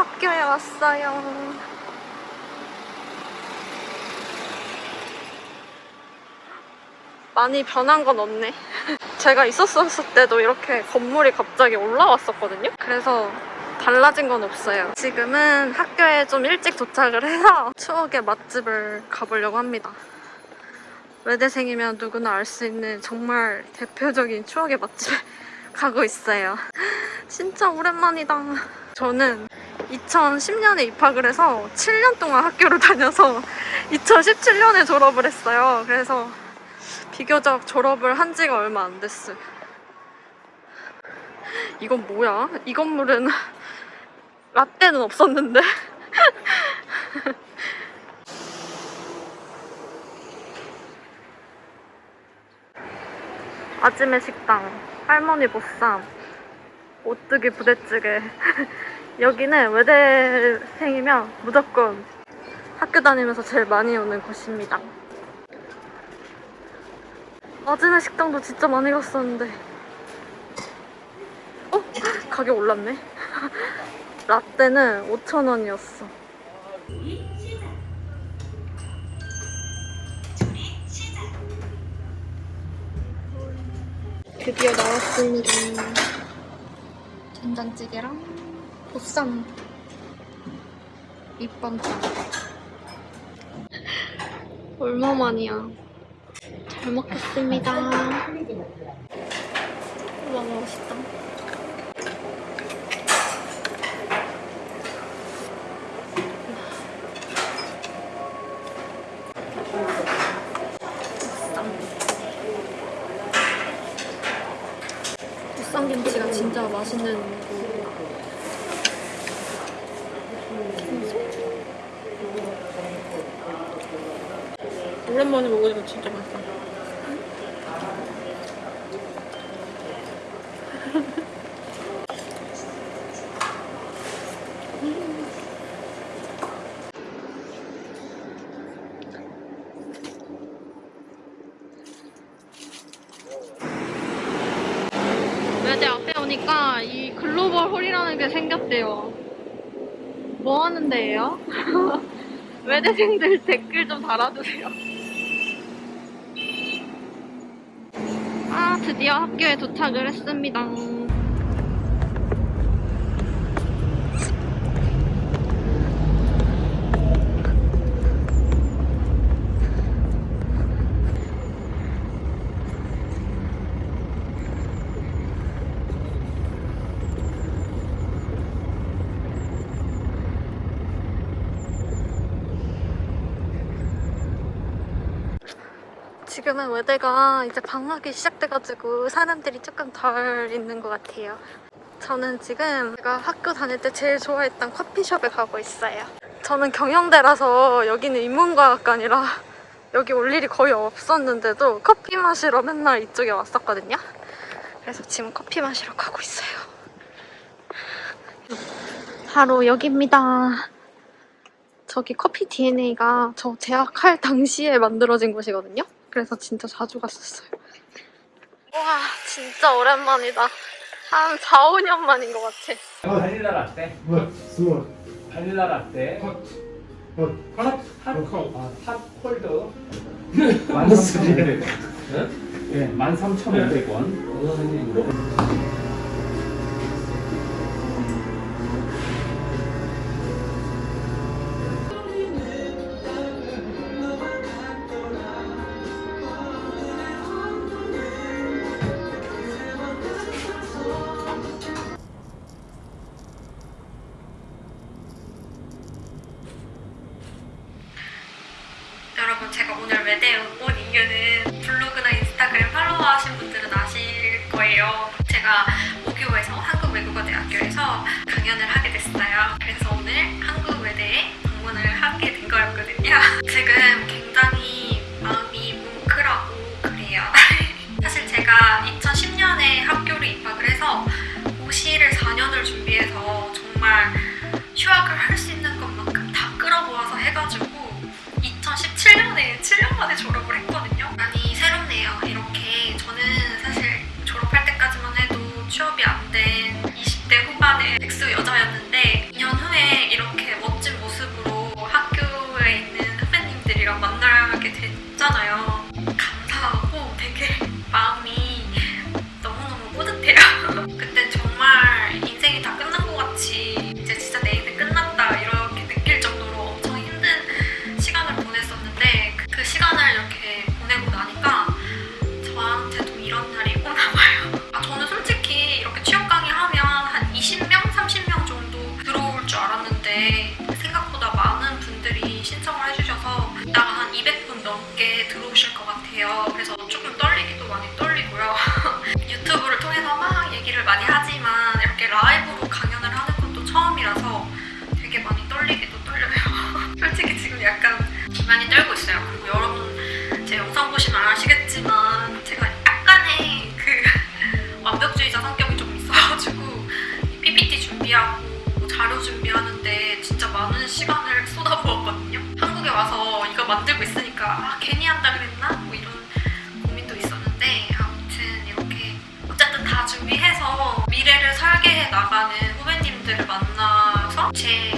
학교에 왔어요. 많이 변한 건 없네. 제가 있었을 때도 이렇게 건물이 갑자기 올라왔었거든요. 그래서 달라진 건 없어요. 지금은 학교에 좀 일찍 도착을 해서 추억의 맛집을 가보려고 합니다. 외대생이면 누구나 알 수 있는 정말 대표적인 추억의 맛집에 가고 있어요. 진짜 오랜만이다. 저는 2010년에 입학을 해서 7년 동안 학교를 다녀서 2017년에 졸업을 했어요. 그래서 비교적 졸업을 한 지가 얼마 안 됐어요. 이건 뭐야? 이 건물은 라떼는 없었는데? 아침의 식당, 할머니 보쌈, 오뚜기 부대찌개. 여기는 외대생이면 무조건 학교 다니면서 제일 많이 오는 곳입니다. 아침의 식당도 진짜 많이 갔었는데. 어? 가격 올랐네. 라떼는 5,000원이었어. 드디어 나왔습니다. 된장찌개랑 보쌈 밑반찬. 얼마만이야. 잘 먹겠습니다. 우와 맛있다. 보쌈 김치가 진짜 맛있는 거. 오랜만에 먹으니까 진짜 맛있다. 외대 앞에 오니까 이 글로벌 홀이라는 게 생겼대요. 뭐 하는 데예요? 외대생들 댓글 좀 달아주세요. 드디어 학교에 도착을 했습니다. 지금은 외대가 이제 방학이 시작돼가지고 사람들이 조금 덜 있는 것 같아요. 저는 지금 제가 학교 다닐 때 제일 좋아했던 커피숍에 가고 있어요. 저는 경영대라서 여기는 인문과학과니라 여기 올 일이 거의 없었는데도 커피 마시러 맨날 이쪽에 왔었거든요. 그래서 지금 커피 마시러 가고 있어요. 바로 여기입니다. 저기 커피 DNA가 저 재학할 당시에 만들어진 곳이거든요. 그래서 진짜 자주 갔었어요. 와, 진짜 오랜만이다. 한 4, 5년 만인 것 같아. 바닐라 라떼? What? Small. 바닐라 라떼 Hot. Hot. 핫? 핫? 어, 아, 핫 콜드 무슨 소리예요? 13,500원 예, 13,500원 만에 졸업을 했 같아요. 그래서 조금 떨리기도 많이 떨리고요. 유튜브를 통해서 막 얘기를 많이 하지만 이렇게 라이브로 강연을 하는 것도 처음이라서 되게 많이 떨리기도 떨려요. 솔직히 지금 약간 많이 떨고 있어요. 그리고 여러분 제 영상 보시면 아시겠지만 있으니까 아, 괜히 한다 그랬나? 뭐 이런 고민도 있었는데 아무튼 이렇게 어쨌든 다 준비해서 미래를 설계해 나가는 후배님들을 만나서 제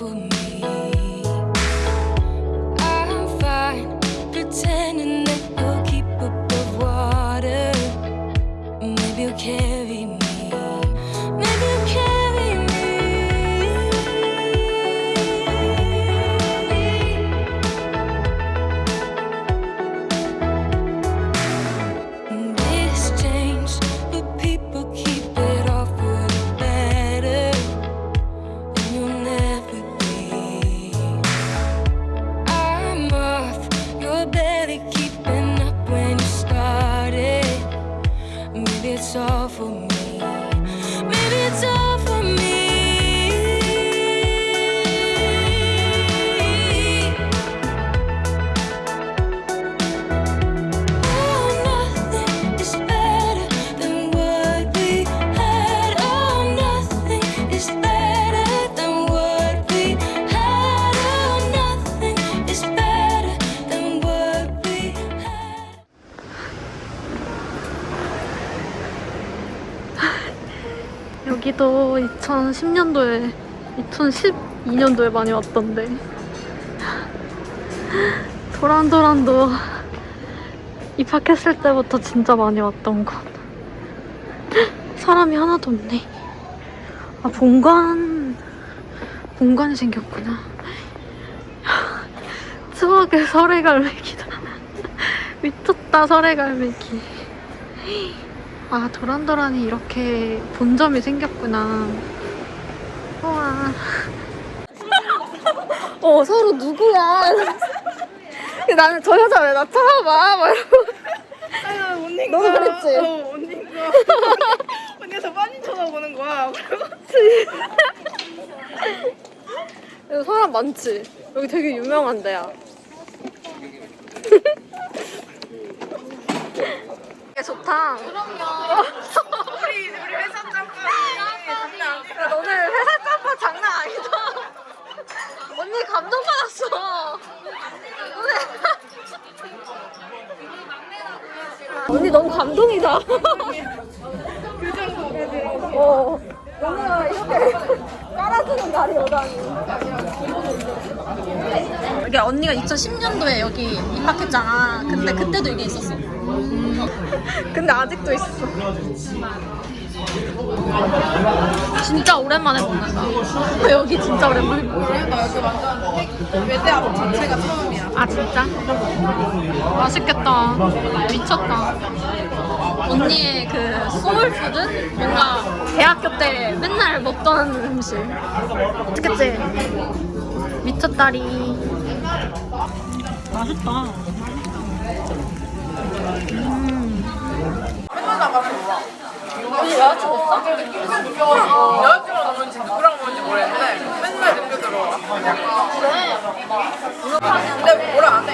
for me. I'm fine pretending barely keeping up when you started. Maybe it's all for me. 여기도 2010년도에 2012년도에 많이 왔던데. 도란도란도 입학했을 때부터 진짜 많이 왔던 곳 사람이 하나도 없네. 아 본관 본관이 생겼구나. 추억의 설해갈매기다. 미쳤다 설해갈매기 아 도란도란이 이렇게 본점이 생겼구나. 우와. 어 서로 누구야? 나는 저 여자 왜나 쳐다봐 막 이러고. 언니가 너도 그랬지? 어, 언니가 언니가 저 많이 쳐다보는 거야. 여기 사람 많지? 여기 되게 유명한 데야. 좋다 우리 우리 회사 짬뽕이 장난 아니야. 야, 너네 회사 짬밥 장난 아니다. 언니 감동받았어. 오늘- 언니 너무 감동이다. 어. 언니가 이렇게 깔아주는 날이 오다니. 이게 언니가 2010년도에 여기 입학했잖아. 근데 그때도 이게 있었어. 근데 아직도 있어. 진짜 오랜만에 먹는다. 여기 진짜 오랜만에. 나 여기 완전 외대 앞 자체가 처음이야. 아 진짜? 맛있겠다. 미쳤다. 언니의 그 soul food? 뭔가 대학교 때 맨날 먹던 음식. 맛있겠지? 미쳤다리. 맛있다. 음. 맨날 나가서 놀아. 언니 여자친구 있어? 여자친구랑 뭔지 누구랑 뭔지 모르겠는데 맨날 늦게 들어와. 그래? 근데 뭐라 안